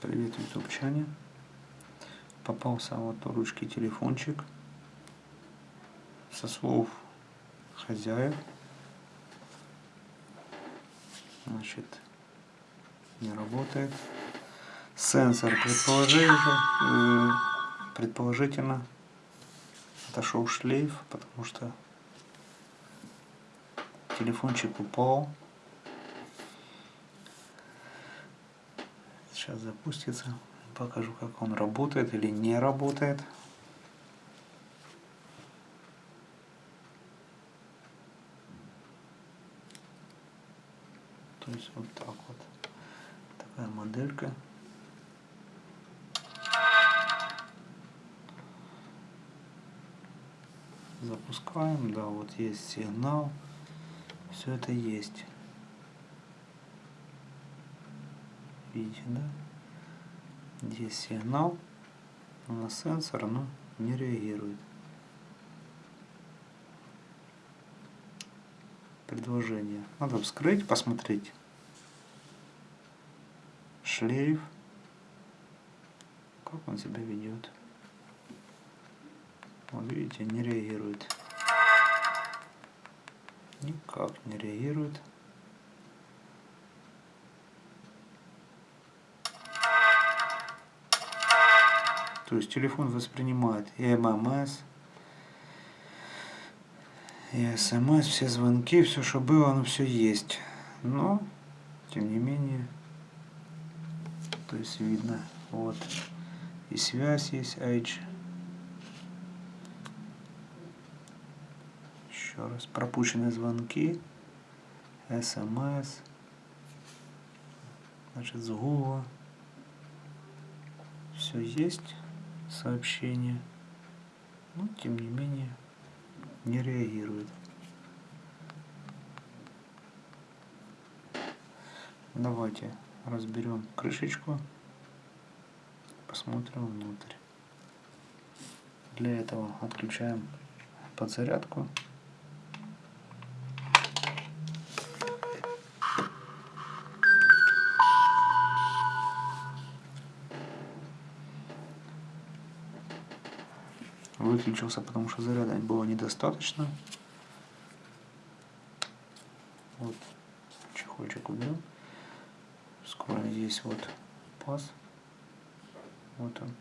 Привет, ютубчане. Попался вот у ручки телефончик. Со слов хозяев. Значит, не работает. Сенсор предположительно, э, предположительно отошел шлейф, потому что телефончик упал. Сейчас запустится. Покажу, как он работает или не работает. То есть вот так вот. Такая моделька. Запускаем, да, вот есть сигнал. Все это есть. Видите, да? Здесь сигнал, но на сенсор оно не реагирует. Предложение. Надо вскрыть, посмотреть. Шлейф. Как он себя ведет. Вот видите, не реагирует. Никак не реагирует. То есть телефон воспринимает и ММС, и СМС, все звонки, все, что было, оно все есть. Но, тем не менее, то есть видно, вот, и связь есть, H. Еще раз, пропущенные звонки, СМС, значит, с Google. Все есть сообщение, но тем не менее не реагирует. Давайте разберем крышечку, посмотрим внутрь. Для этого отключаем подзарядку. Выключился, потому что заряда было недостаточно. Вот чехольчик уберем. Скоро здесь вот паз. Вот он.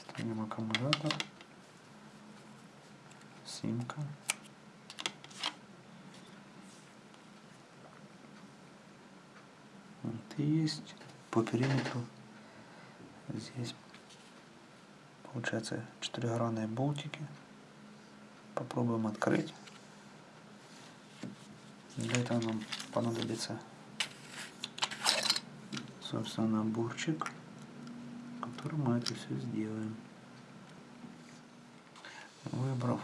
Ставим аккумулятор, симка. Есть по периметру. Здесь получается четырехгранные болтики. Попробуем открыть. Для этого нам понадобится собственно наборчик который мы это все сделаем. Выбрав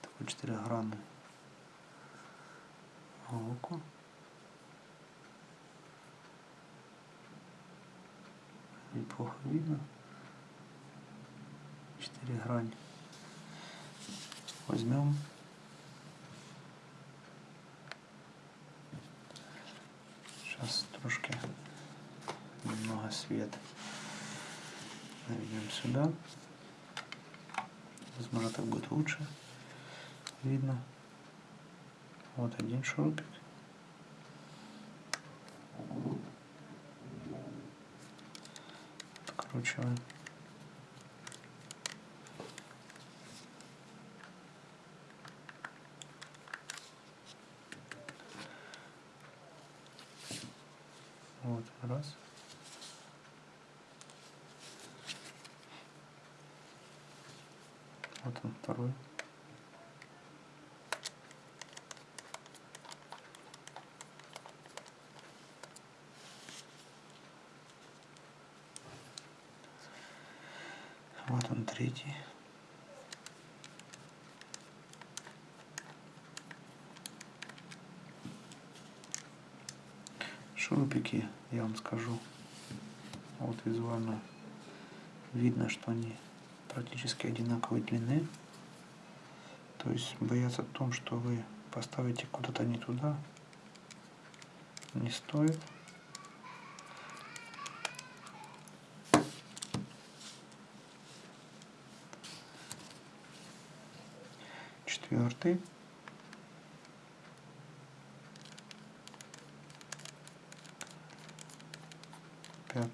такой четырехгранный голку неплохо видно. Четыре грани. Возьмем сейчас трошки немного света наведем сюда. Возможно, так будет лучше видно. Вот один шурупик. Закручиваем. Вот, раз. Вот он второй. Третий. Шурупики, я вам скажу, вот визуально видно, что они практически одинаковой длины. То есть бояться о том, что вы поставите куда-то не туда, не стоит. Четвертый. Пятый.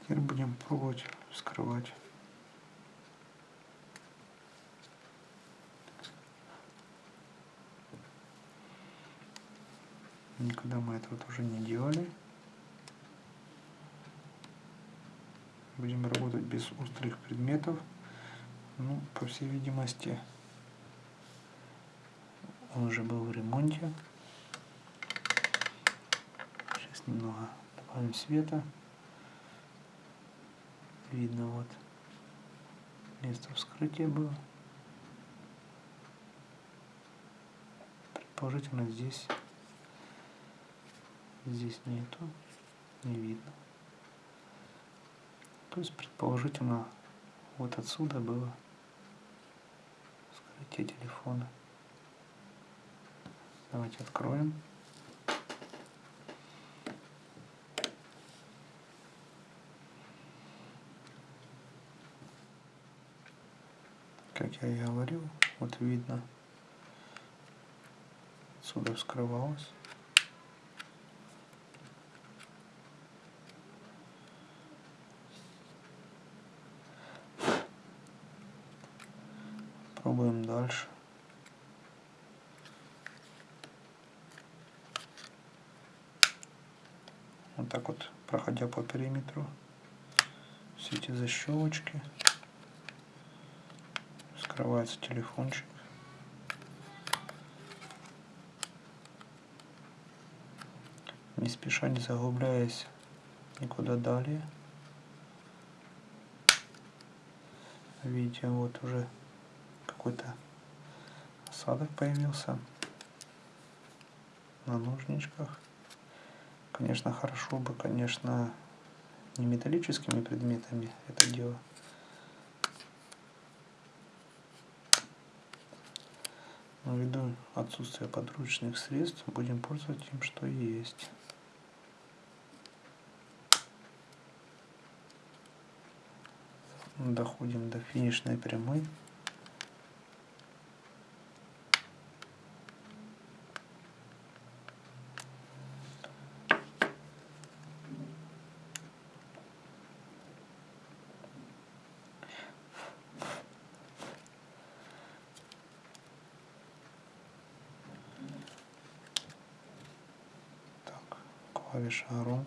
Теперь будем пробовать вскрывать. Никогда мы этого тоже не делали. Будем работать без острых предметов. Ну, по всей видимости, он уже был в ремонте. Сейчас немного добавим света. Видно вот место вскрытия было. Предположительно здесь здесь нету, не видно. То есть предположительно вот отсюда было вскрытие телефона. Давайте откроем. Как я и говорил, вот видно, отсюда вскрывалось. Пробуем дальше. Вот так вот, проходя по периметру, все эти защелочки, скрывается телефончик. Не спеша, не заглубляясь никуда далее. Видите, вот уже какой-то осадок появился на ножничках. Конечно, хорошо бы, конечно, не металлическими предметами это дело. Но ввиду отсутствия подручных средств будем пользоваться тем, что есть. Доходим до финишной прямой.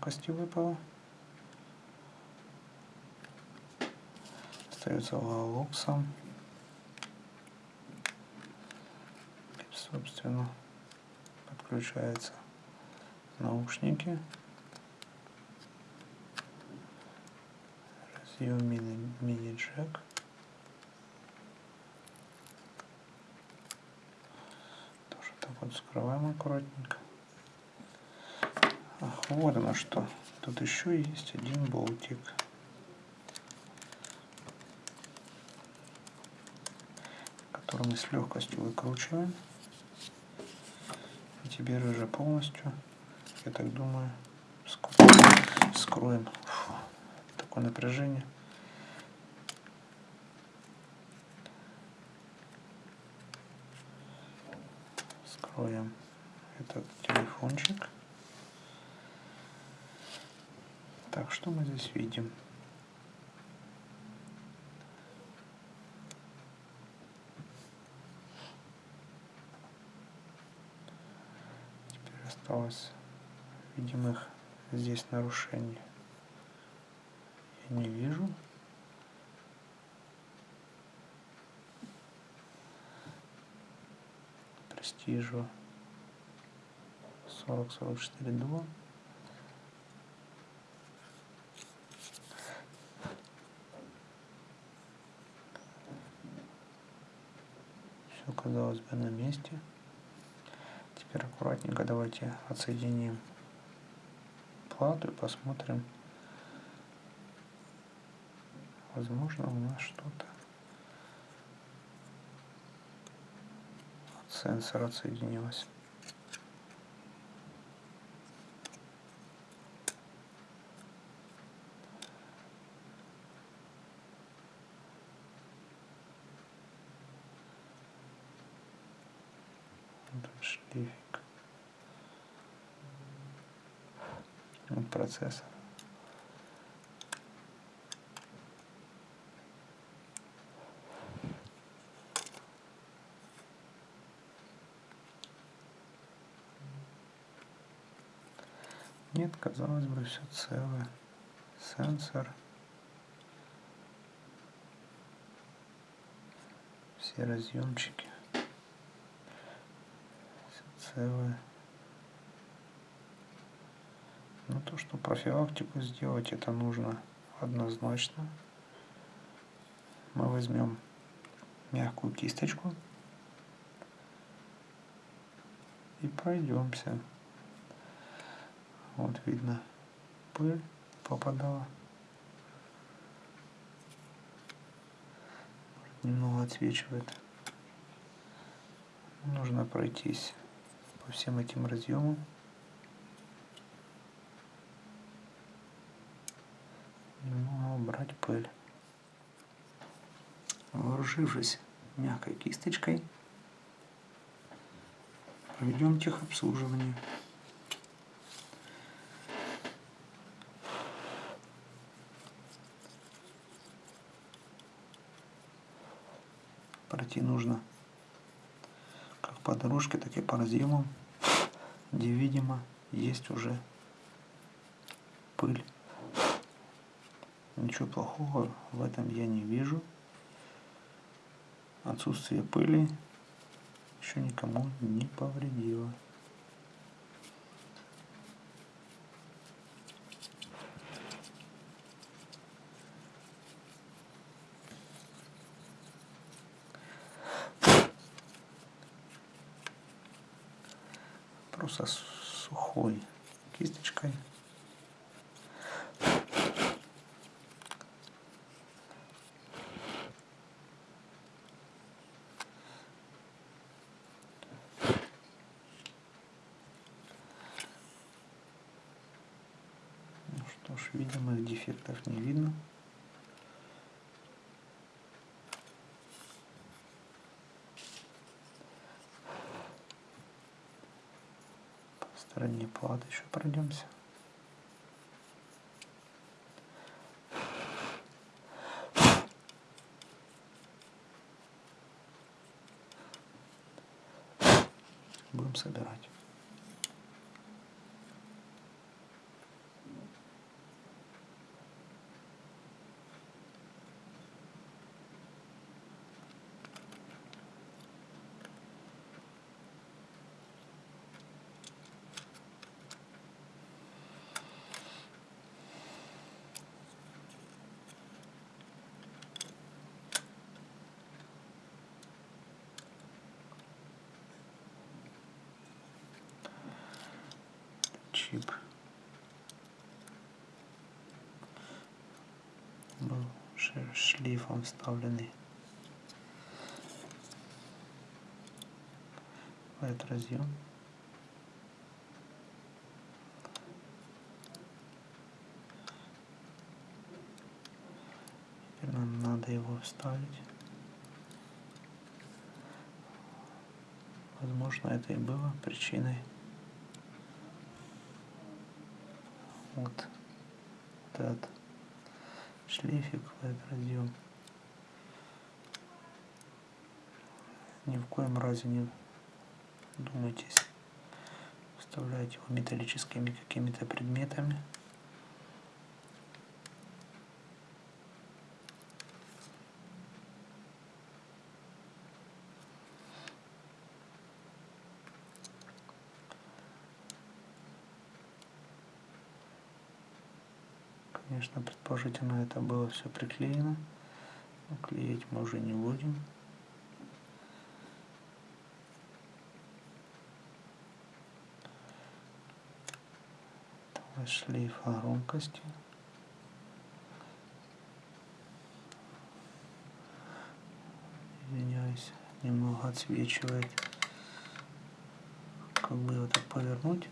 Клавиша громкости выпала. Остается сам. Собственно, подключаются наушники. Разъем мини-джек. Тоже так вот скрываем аккуратненько. Вот оно что. Тут еще есть один болтик. Который мы с легкостью выкручиваем. И теперь уже полностью, я так думаю, скроем. Фу, такое напряжение. Скроем этот телефончик. Так, что мы здесь видим? Теперь осталось видимых здесь нарушений. Я не вижу. Престижу 40-44 2. казалось бы, на месте. Теперь аккуратненько давайте отсоединим плату и посмотрим. Возможно, у нас что-то от сенсора отсоединилось. шлейфик вот процессор нет казалось бы все целое. Сенсор. Все разъемчики целое. Но то, что профилактику сделать, это нужно однозначно. Мы возьмем мягкую кисточку и пройдемся. Вот видно, пыль попадала. Немного отсвечивает. Нужно пройтись по всем этим разъемам. Немного убрать пыль. Вооружившись мягкой кисточкой, проведем техобслуживание. Пройти нужно по дорожке, так и по разъемам, где, видимо, есть уже пыль. Ничего плохого в этом я не вижу. Отсутствие пыли еще никому не повредило. просто сухой кисточкой. Ну что ж, видимых дефектов не видно. стороне платы еще пройдемся. Будем собирать. Чип был шлифом вставленный в этот разъем. Теперь нам надо его вставить. Возможно это и было причиной вот этот шлейфик этот разъем. Ни в коем разе не думайтесь вставлять его металлическими какими-то предметами. Конечно, предположительно это было все приклеено. Но клеить мы уже не будем. шлейф громкости. Извиняюсь, немного отсвечивает. Как бы его так повернуть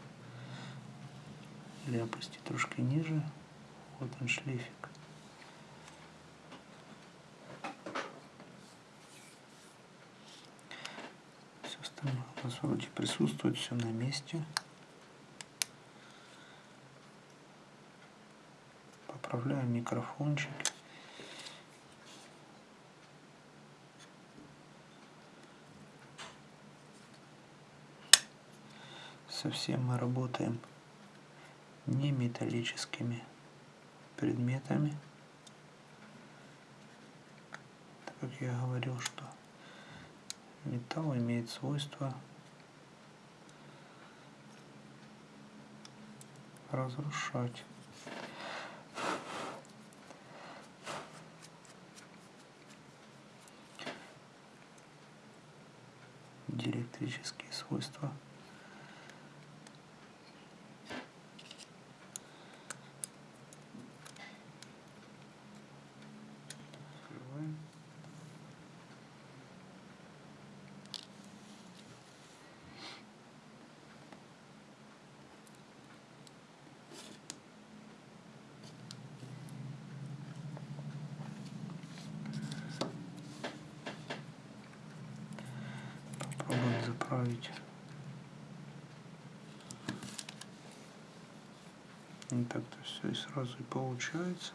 или опустить трошки ниже. Вот он шлейфик. Все остальное у нас вроде присутствует, все на месте. Поправляем микрофончик. Совсем мы работаем не металлическими предметами. Так как я говорил, что металл имеет свойство разрушать. диэлектрические свойства И так-то все и сразу и получается.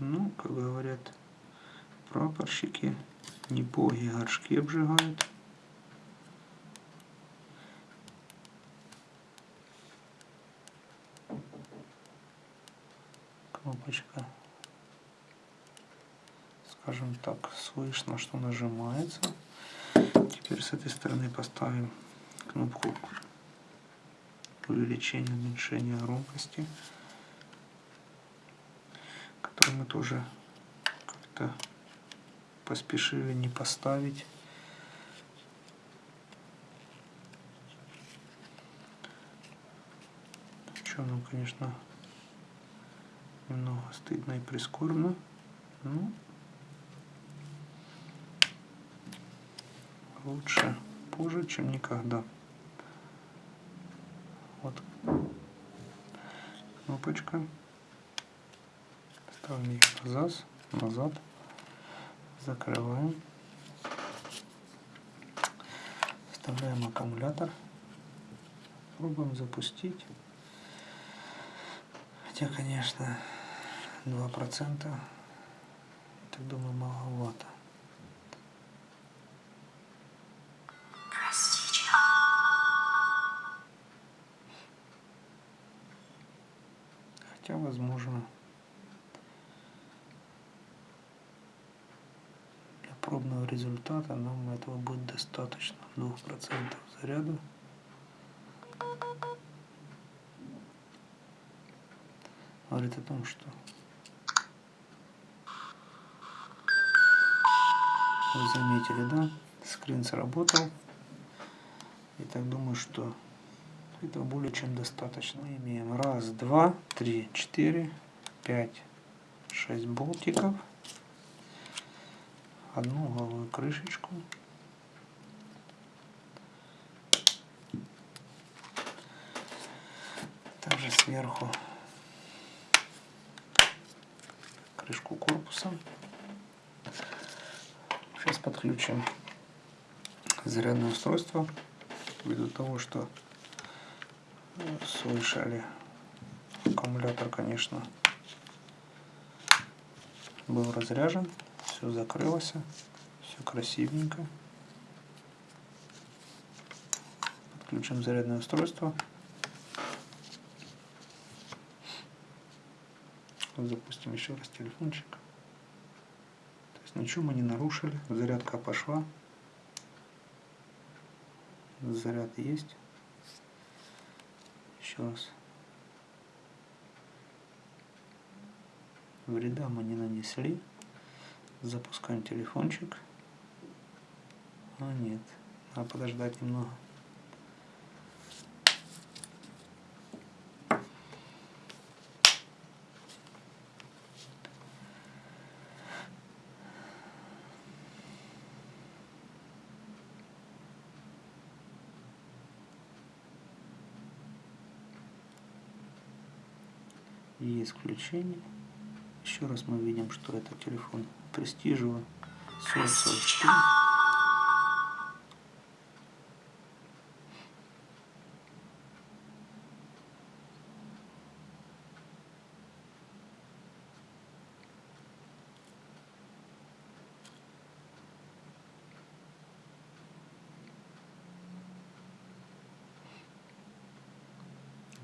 Ну, как говорят прапорщики, не боги горшки обжигают. Кнопочка, скажем так, слышно, что нажимается. Теперь с этой стороны поставим кнопку увеличения, уменьшения громкости который мы тоже как-то поспешили не поставить. Что нам, конечно, немного стыдно и прискорбно. Ну, лучше позже, чем никогда. Вот кнопочка. Ставим ее назад, назад, закрываем, вставляем аккумулятор, пробуем запустить. Хотя, конечно, 2%, так думаю, маловато. Хотя, возможно, пробного результата нам этого будет достаточно 2% заряда. Говорит о том что вы заметили да? Скрин сработал. И так думаю что этого более чем достаточно. Мы имеем раз два три четыре пять шесть болтиков одну угловую крышечку. Также сверху крышку корпуса. Сейчас подключим зарядное устройство ввиду того, что слышали аккумулятор, конечно, был разряжен все закрылось, все красивенько. Подключим зарядное устройство. Запустим еще раз телефончик. То есть ничего мы не нарушили. Зарядка пошла. Заряд есть. Еще раз. Вреда мы не нанесли. Запускаем телефончик. А нет, надо подождать немного. есть включение. Еще раз мы видим, что это телефон Престижева 4044.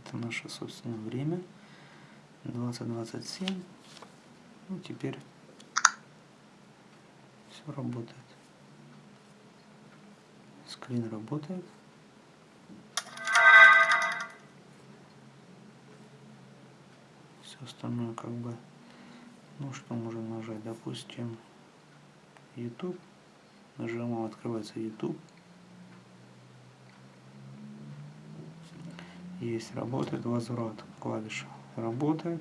Это наше собственное время. 2027. Ну, теперь все работает. Скрин работает. Все остальное как бы, ну что можем нажать, допустим, YouTube. Нажимаем, открывается YouTube. Есть, работает возврат клавиша работает.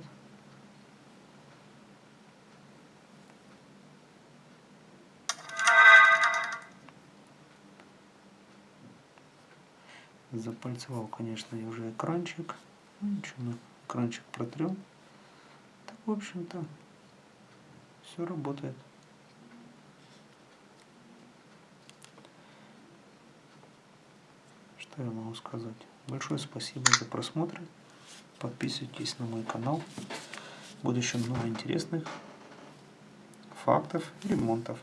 Запальцевал, конечно, я уже экранчик. Ну, ничего, экранчик протрем. Так, в общем-то, все работает. Что я могу сказать? Большое спасибо за просмотр. Подписывайтесь на мой канал. Будет еще много интересных фактов и ремонтов.